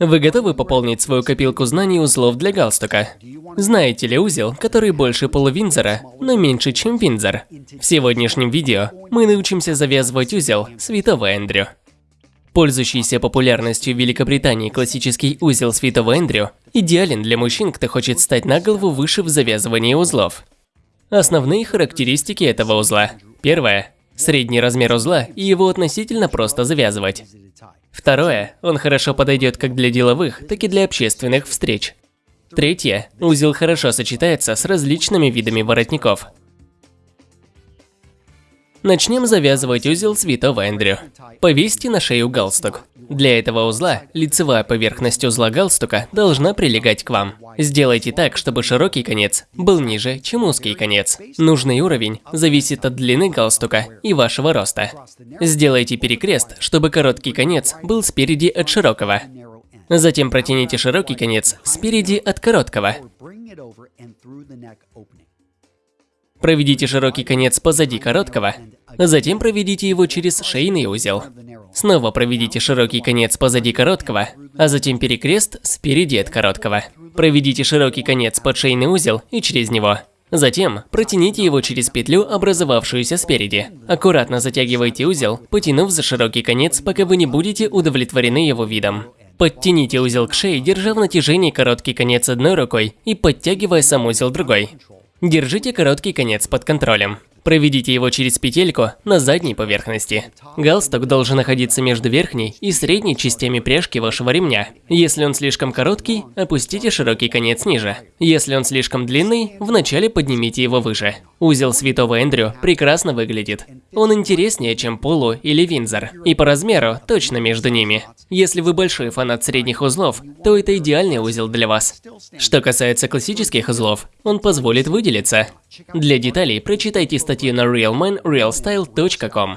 Вы готовы пополнить свою копилку знаний узлов для галстука? Знаете ли узел, который больше полувинзора, но меньше, чем винзор? В сегодняшнем видео мы научимся завязывать узел святого Эндрю. Пользующийся популярностью в Великобритании классический узел святого Эндрю идеален для мужчин, кто хочет стать на голову выше в завязывании узлов. Основные характеристики этого узла. Первое. Средний размер узла и его относительно просто завязывать. Второе, он хорошо подойдет как для деловых, так и для общественных встреч. Третье, узел хорошо сочетается с различными видами воротников. Начнем завязывать узел святого Эндрю. Повесьте на шею галстук. Для этого узла лицевая поверхность узла галстука должна прилегать к вам. Сделайте так, чтобы широкий конец был ниже, чем узкий конец. Нужный уровень зависит от длины галстука и вашего роста. Сделайте перекрест, чтобы короткий конец был спереди от широкого. Затем протяните широкий конец спереди от короткого. Проведите широкий конец позади короткого, затем проведите его через шейный узел. Снова проведите широкий конец позади короткого, а затем перекрест спереди от короткого. Проведите широкий конец под шейный узел и через него. Затем протяните его через петлю, образовавшуюся спереди. Аккуратно затягивайте узел, потянув за широкий конец, пока вы не будете удовлетворены его видом. Подтяните узел к шее, держа в натяжении короткий конец одной рукой и подтягивая сам узел другой. Держите короткий конец под контролем. Проведите его через петельку на задней поверхности. Галстук должен находиться между верхней и средней частями пряжки вашего ремня. Если он слишком короткий, опустите широкий конец ниже. Если он слишком длинный, вначале поднимите его выше. Узел святого Эндрю прекрасно выглядит. Он интереснее, чем Полу или Винзор, и по размеру точно между ними. Если вы большой фанат средних узлов, то это идеальный узел для вас. Что касается классических узлов, он позволит выделиться. Для деталей прочитайте статью на realmanrealstyle.com.